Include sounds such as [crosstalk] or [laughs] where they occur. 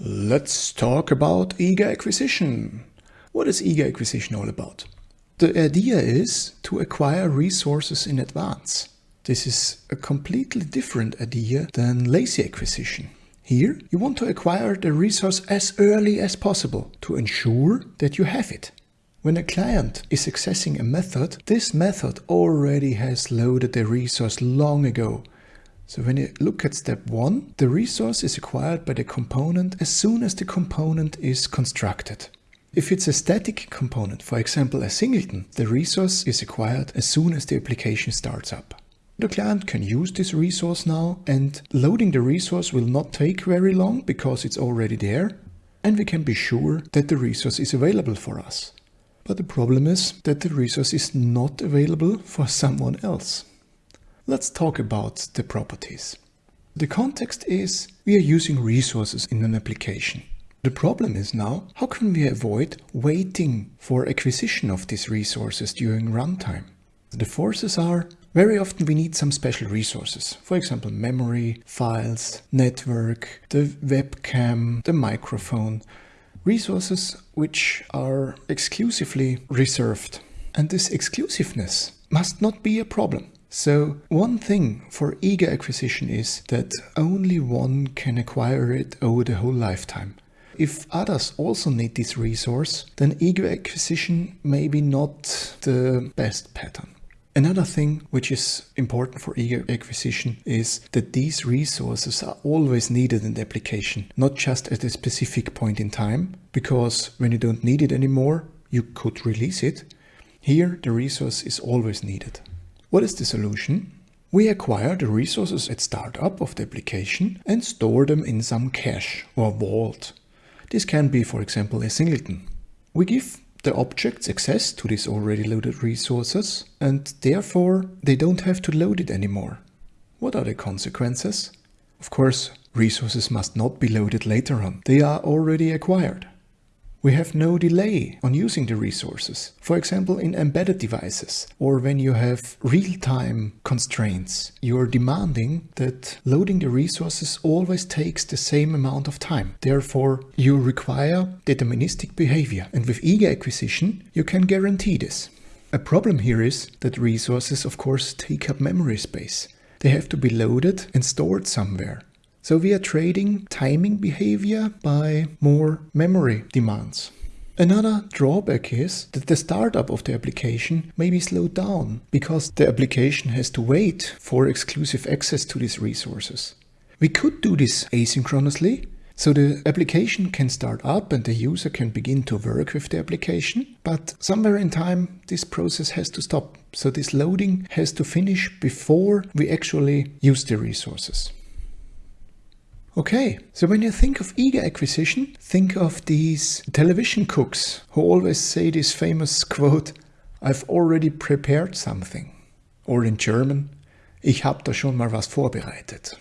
Let's talk about eager acquisition. What is eager acquisition all about? The idea is to acquire resources in advance. This is a completely different idea than lazy acquisition. Here, you want to acquire the resource as early as possible to ensure that you have it. When a client is accessing a method, this method already has loaded the resource long ago so when you look at step one, the resource is acquired by the component as soon as the component is constructed. If it's a static component, for example a singleton, the resource is acquired as soon as the application starts up. The client can use this resource now and loading the resource will not take very long because it's already there and we can be sure that the resource is available for us. But the problem is that the resource is not available for someone else. Let's talk about the properties. The context is we are using resources in an application. The problem is now, how can we avoid waiting for acquisition of these resources during runtime? The forces are, very often we need some special resources. For example, memory, files, network, the webcam, the microphone. Resources which are exclusively reserved. And this exclusiveness must not be a problem. So one thing for eager acquisition is that only one can acquire it over the whole lifetime. If others also need this resource, then eager acquisition may be not the best pattern. Another thing which is important for eager acquisition is that these resources are always needed in the application, not just at a specific point in time, because when you don't need it anymore, you could release it. Here the resource is always needed. What is the solution? We acquire the resources at startup of the application and store them in some cache or vault. This can be, for example, a singleton. We give the objects access to these already loaded resources and therefore they don't have to load it anymore. What are the consequences? Of course, resources must not be loaded later on. They are already acquired. We have no delay on using the resources. For example, in embedded devices or when you have real-time constraints, you are demanding that loading the resources always takes the same amount of time. Therefore, you require deterministic behavior. And with eager acquisition, you can guarantee this. A problem here is that resources, of course, take up memory space. They have to be loaded and stored somewhere. So we are trading timing behavior by more memory demands. Another drawback is that the startup of the application may be slowed down because the application has to wait for exclusive access to these resources. We could do this asynchronously, so the application can start up and the user can begin to work with the application, but somewhere in time this process has to stop. So this loading has to finish before we actually use the resources. Okay, so when you think of eager acquisition, think of these television cooks who always say this famous [laughs] quote, I've already prepared something. Or in German, ich hab da schon mal was vorbereitet.